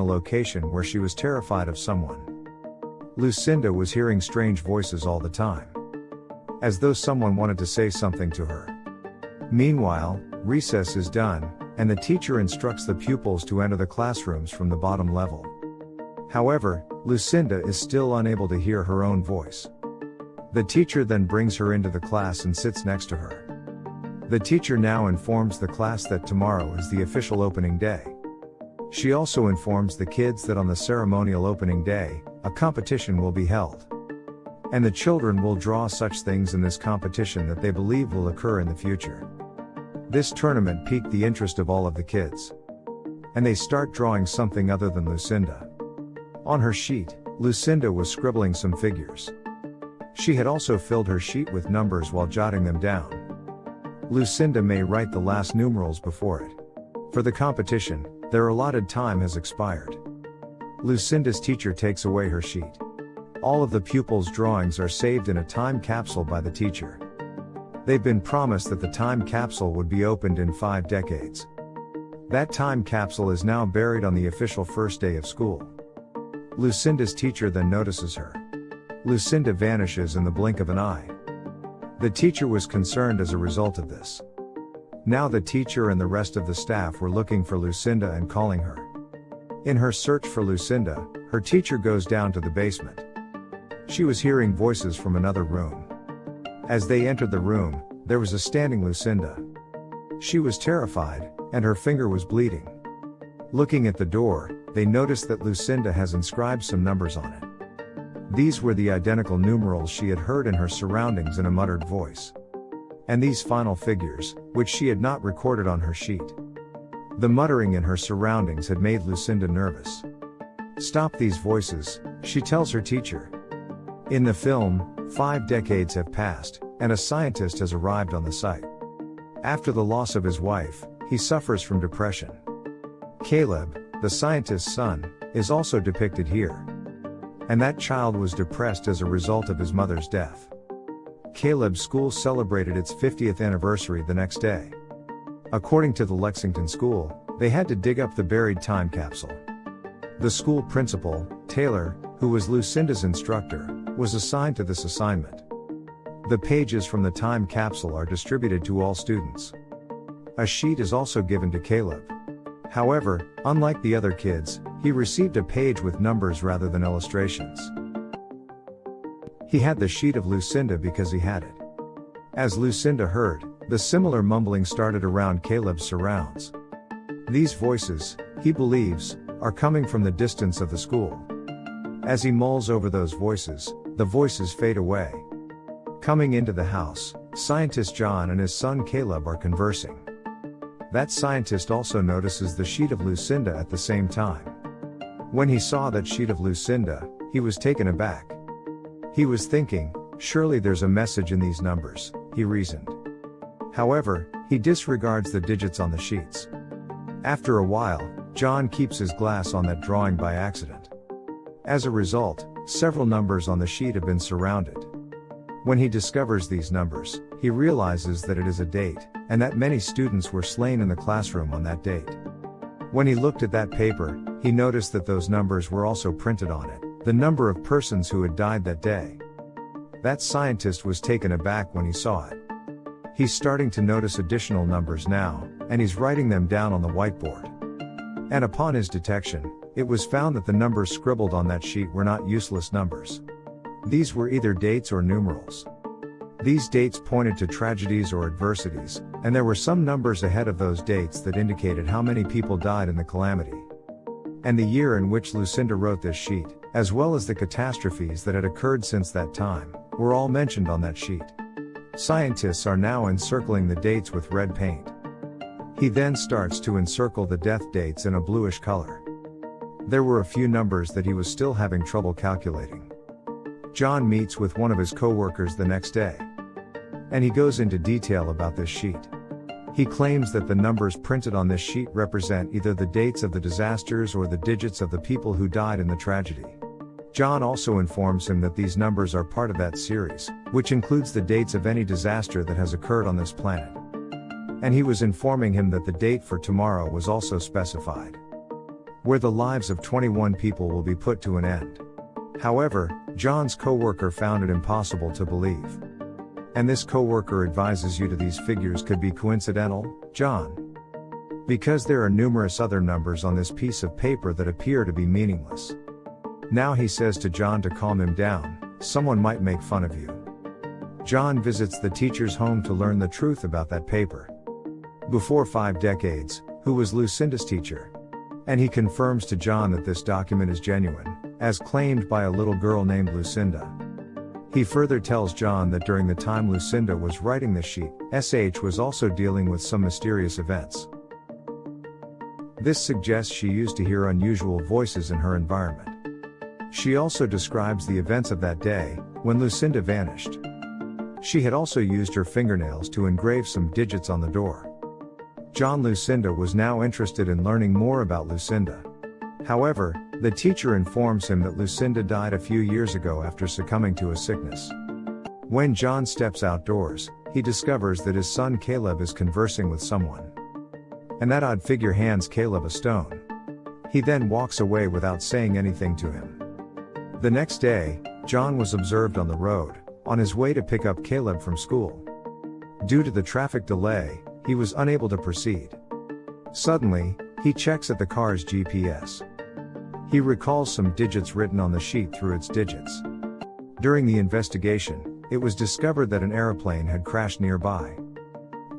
a location where she was terrified of someone. Lucinda was hearing strange voices all the time. As though someone wanted to say something to her. Meanwhile, recess is done, and the teacher instructs the pupils to enter the classrooms from the bottom level. However, Lucinda is still unable to hear her own voice. The teacher then brings her into the class and sits next to her. The teacher now informs the class that tomorrow is the official opening day. She also informs the kids that on the ceremonial opening day, a competition will be held. And the children will draw such things in this competition that they believe will occur in the future. This tournament piqued the interest of all of the kids. And they start drawing something other than Lucinda. On her sheet, Lucinda was scribbling some figures. She had also filled her sheet with numbers while jotting them down. Lucinda may write the last numerals before it. For the competition, their allotted time has expired. Lucinda's teacher takes away her sheet. All of the pupils' drawings are saved in a time capsule by the teacher. They've been promised that the time capsule would be opened in five decades. That time capsule is now buried on the official first day of school. Lucinda's teacher then notices her. Lucinda vanishes in the blink of an eye. The teacher was concerned as a result of this. Now the teacher and the rest of the staff were looking for Lucinda and calling her. In her search for Lucinda, her teacher goes down to the basement. She was hearing voices from another room. As they entered the room, there was a standing Lucinda. She was terrified, and her finger was bleeding. Looking at the door, they noticed that Lucinda has inscribed some numbers on it. These were the identical numerals she had heard in her surroundings in a muttered voice. And these final figures, which she had not recorded on her sheet. The muttering in her surroundings had made Lucinda nervous. Stop these voices, she tells her teacher. In the film, five decades have passed, and a scientist has arrived on the site. After the loss of his wife, he suffers from depression. Caleb, the scientist's son, is also depicted here. And that child was depressed as a result of his mother's death. Caleb's school celebrated its 50th anniversary the next day. According to the Lexington School, they had to dig up the buried time capsule. The school principal, Taylor, who was Lucinda's instructor, was assigned to this assignment. The pages from the time capsule are distributed to all students. A sheet is also given to Caleb. However, unlike the other kids, he received a page with numbers rather than illustrations. He had the sheet of Lucinda because he had it. As Lucinda heard, the similar mumbling started around Caleb's surrounds. These voices, he believes, are coming from the distance of the school. As he mulls over those voices, the voices fade away. Coming into the house, scientist John and his son Caleb are conversing. That scientist also notices the sheet of Lucinda at the same time. When he saw that sheet of Lucinda, he was taken aback. He was thinking, surely there's a message in these numbers, he reasoned. However, he disregards the digits on the sheets. After a while, John keeps his glass on that drawing by accident. As a result, several numbers on the sheet have been surrounded. When he discovers these numbers, he realizes that it is a date, and that many students were slain in the classroom on that date. When he looked at that paper, he noticed that those numbers were also printed on it, the number of persons who had died that day. That scientist was taken aback when he saw it. He's starting to notice additional numbers now, and he's writing them down on the whiteboard. And upon his detection, it was found that the numbers scribbled on that sheet were not useless numbers. These were either dates or numerals. These dates pointed to tragedies or adversities, and there were some numbers ahead of those dates that indicated how many people died in the calamity. And the year in which Lucinda wrote this sheet, as well as the catastrophes that had occurred since that time, were all mentioned on that sheet. Scientists are now encircling the dates with red paint. He then starts to encircle the death dates in a bluish color. There were a few numbers that he was still having trouble calculating. John meets with one of his coworkers the next day. And he goes into detail about this sheet. He claims that the numbers printed on this sheet represent either the dates of the disasters or the digits of the people who died in the tragedy. John also informs him that these numbers are part of that series, which includes the dates of any disaster that has occurred on this planet. And he was informing him that the date for tomorrow was also specified. where the lives of 21 people will be put to an end. However, John's coworker found it impossible to believe. And this coworker advises you to these figures could be coincidental, John. Because there are numerous other numbers on this piece of paper that appear to be meaningless. Now he says to John to calm him down, someone might make fun of you. John visits the teacher's home to learn the truth about that paper. Before five decades, who was Lucinda's teacher? And he confirms to John that this document is genuine, as claimed by a little girl named Lucinda. He further tells John that during the time Lucinda was writing this sheet, SH was also dealing with some mysterious events. This suggests she used to hear unusual voices in her environment. She also describes the events of that day, when Lucinda vanished. She had also used her fingernails to engrave some digits on the door. John Lucinda was now interested in learning more about Lucinda. However, the teacher informs him that Lucinda died a few years ago after succumbing to a sickness. When John steps outdoors, he discovers that his son Caleb is conversing with someone. And that odd figure hands Caleb a stone. He then walks away without saying anything to him. The next day, John was observed on the road, on his way to pick up Caleb from school. Due to the traffic delay, he was unable to proceed. Suddenly, he checks at the car's GPS. He recalls some digits written on the sheet through its digits. During the investigation, it was discovered that an aeroplane had crashed nearby.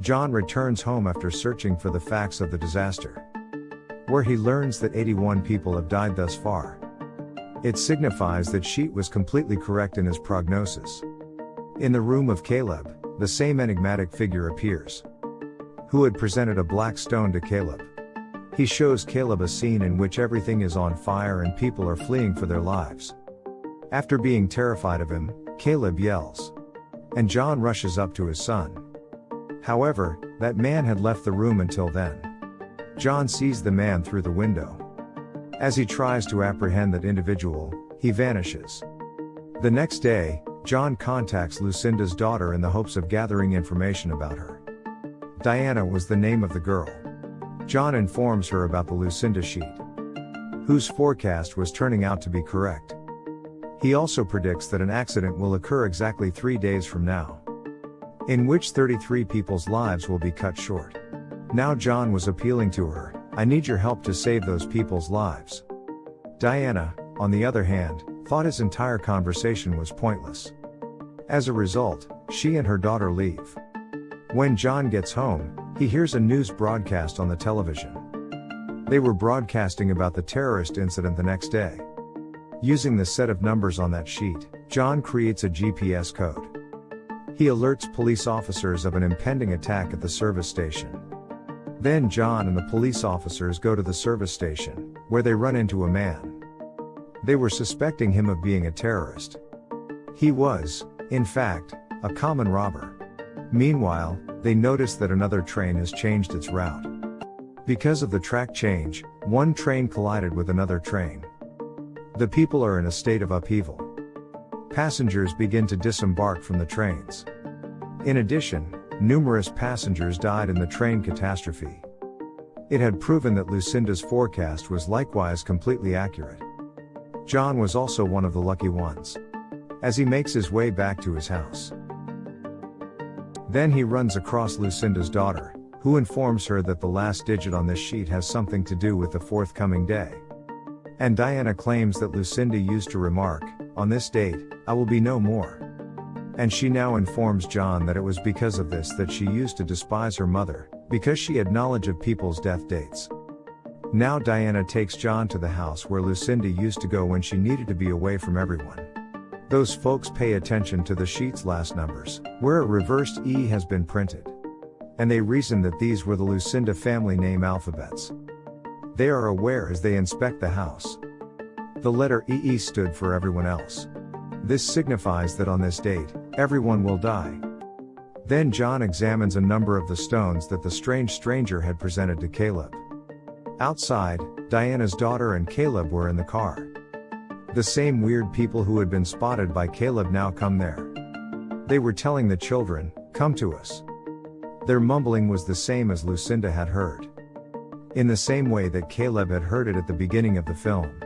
John returns home after searching for the facts of the disaster. Where he learns that 81 people have died thus far. It signifies that Sheet was completely correct in his prognosis. In the room of Caleb, the same enigmatic figure appears. Who had presented a black stone to Caleb. He shows Caleb a scene in which everything is on fire and people are fleeing for their lives. After being terrified of him, Caleb yells. And John rushes up to his son. However, that man had left the room until then. John sees the man through the window. As he tries to apprehend that individual, he vanishes. The next day, John contacts Lucinda's daughter in the hopes of gathering information about her. Diana was the name of the girl. John informs her about the Lucinda sheet, whose forecast was turning out to be correct. He also predicts that an accident will occur exactly three days from now, in which 33 people's lives will be cut short. Now John was appealing to her, I need your help to save those people's lives. Diana, on the other hand, thought his entire conversation was pointless. As a result, she and her daughter leave. When John gets home, he hears a news broadcast on the television. They were broadcasting about the terrorist incident the next day. Using the set of numbers on that sheet, John creates a GPS code. He alerts police officers of an impending attack at the service station. Then John and the police officers go to the service station, where they run into a man. They were suspecting him of being a terrorist. He was, in fact, a common robber. Meanwhile, they notice that another train has changed its route. Because of the track change, one train collided with another train. The people are in a state of upheaval. Passengers begin to disembark from the trains. In addition, numerous passengers died in the train catastrophe. It had proven that Lucinda's forecast was likewise completely accurate. John was also one of the lucky ones. As he makes his way back to his house. Then he runs across Lucinda's daughter, who informs her that the last digit on this sheet has something to do with the forthcoming day. And Diana claims that Lucinda used to remark, on this date, I will be no more. And she now informs John that it was because of this that she used to despise her mother, because she had knowledge of people's death dates. Now Diana takes John to the house where Lucinda used to go when she needed to be away from everyone. Those folks pay attention to the sheet's last numbers, where a reversed E has been printed. And they reason that these were the Lucinda family name alphabets. They are aware as they inspect the house. The letter EE stood for everyone else. This signifies that on this date, everyone will die. Then John examines a number of the stones that the strange stranger had presented to Caleb. Outside, Diana's daughter and Caleb were in the car. The same weird people who had been spotted by Caleb now come there. They were telling the children, Come to us. Their mumbling was the same as Lucinda had heard. in the same way that Caleb had heard it at the beginning of the film.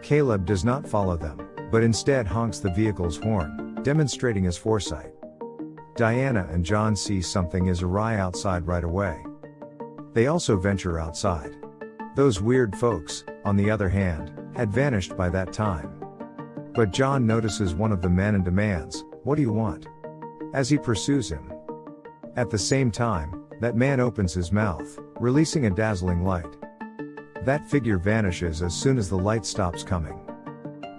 Caleb does not follow them, but instead honks the vehicle's horn, demonstrating his foresight. Diana and John see something is awry outside right away. They also venture outside. Those weird folks, on the other hand, had vanished by that time. But John notices one of the men and demands, What do you want? As he pursues him. At the same time, that man opens his mouth, releasing a dazzling light. That figure vanishes as soon as the light stops coming.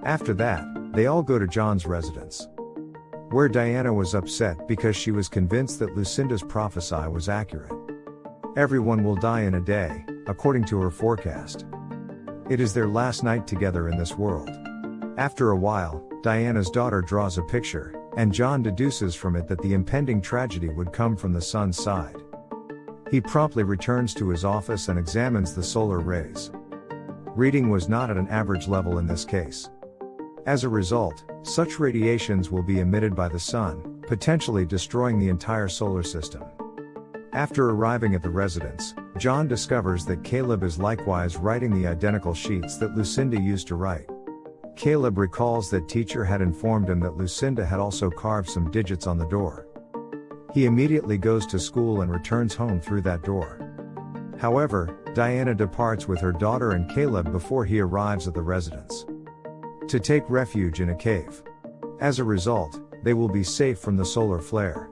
After that, they all go to John's residence. Where Diana was upset because she was convinced that Lucinda's prophecy was accurate. Everyone will die in a day, according to her forecast. It is their last night together in this world. After a while, Diana's daughter draws a picture, and John deduces from it that the impending tragedy would come from the sun's side. He promptly returns to his office and examines the solar rays. Reading was not at an average level in this case. As a result, such radiations will be emitted by the sun, potentially destroying the entire solar system. After arriving at the residence, John discovers that Caleb is likewise writing the identical sheets that Lucinda used to write. Caleb recalls that teacher had informed him that Lucinda had also carved some digits on the door. He immediately goes to school and returns home through that door. However, Diana departs with her daughter and Caleb before he arrives at the residence. To take refuge in a cave. As a result, they will be safe from the solar flare.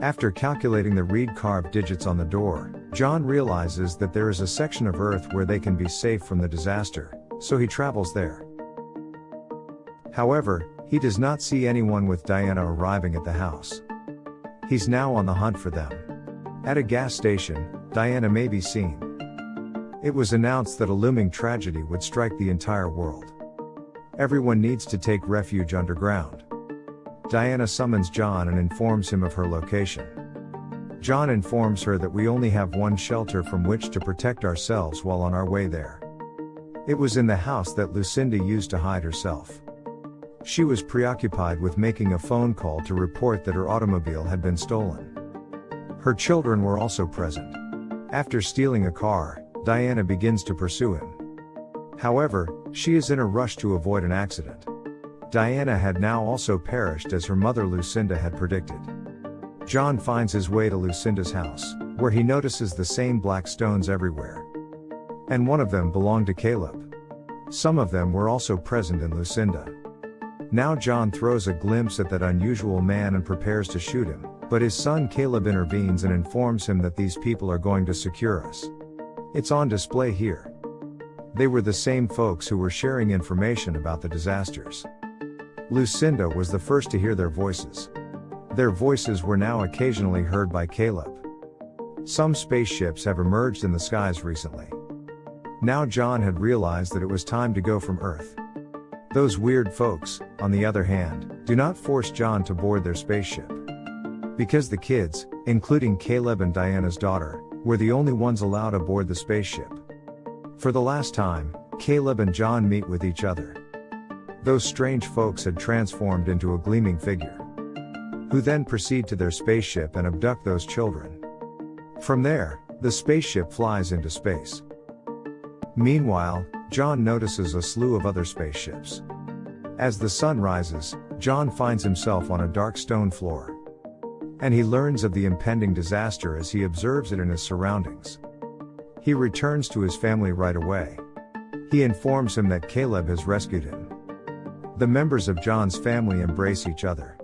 After calculating the reed carved digits on the door, John realizes that there is a section of Earth where they can be safe from the disaster, so he travels there. However, he does not see anyone with Diana arriving at the house. He's now on the hunt for them. At a gas station, Diana may be seen. It was announced that a looming tragedy would strike the entire world. Everyone needs to take refuge underground. Diana summons John and informs him of her location. John informs her that we only have one shelter from which to protect ourselves while on our way there. It was in the house that Lucinda used to hide herself. She was preoccupied with making a phone call to report that her automobile had been stolen. Her children were also present. After stealing a car, Diana begins to pursue him. However, she is in a rush to avoid an accident. Diana had now also perished as her mother Lucinda had predicted. John finds his way to Lucinda's house, where he notices the same black stones everywhere. And one of them belonged to Caleb. Some of them were also present in Lucinda. Now John throws a glimpse at that unusual man and prepares to shoot him, but his son Caleb intervenes and informs him that these people are going to secure us. It's on display here. They were the same folks who were sharing information about the disasters. Lucinda was the first to hear their voices. Their voices were now occasionally heard by Caleb. Some spaceships have emerged in the skies recently. Now John had realized that it was time to go from Earth. Those weird folks, on the other hand, do not force John to board their spaceship. Because the kids, including Caleb and Diana's daughter, were the only ones allowed aboard the spaceship. For the last time, Caleb and John meet with each other. Those strange folks had transformed into a gleaming figure. Who then proceed to their spaceship and abduct those children. From there, the spaceship flies into space. Meanwhile, John notices a slew of other spaceships. As the sun rises, John finds himself on a dark stone floor. And he learns of the impending disaster as he observes it in his surroundings. He returns to his family right away. He informs him that Caleb has rescued him. The members of John's family embrace each other.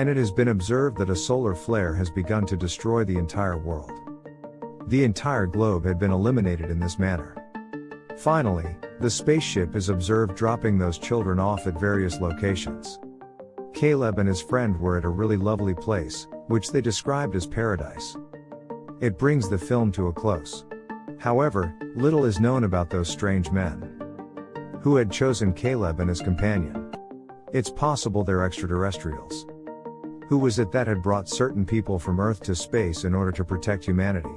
And it has been observed that a solar flare has begun to destroy the entire world. The entire globe had been eliminated in this manner. Finally, the spaceship is observed dropping those children off at various locations. Caleb and his friend were at a really lovely place, which they described as paradise. It brings the film to a close. However, little is known about those strange men. Who had chosen Caleb and his companion? It's possible they're extraterrestrials. Who was it that had brought certain people from Earth to space in order to protect humanity?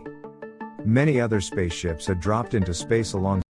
Many other spaceships had dropped into space alongside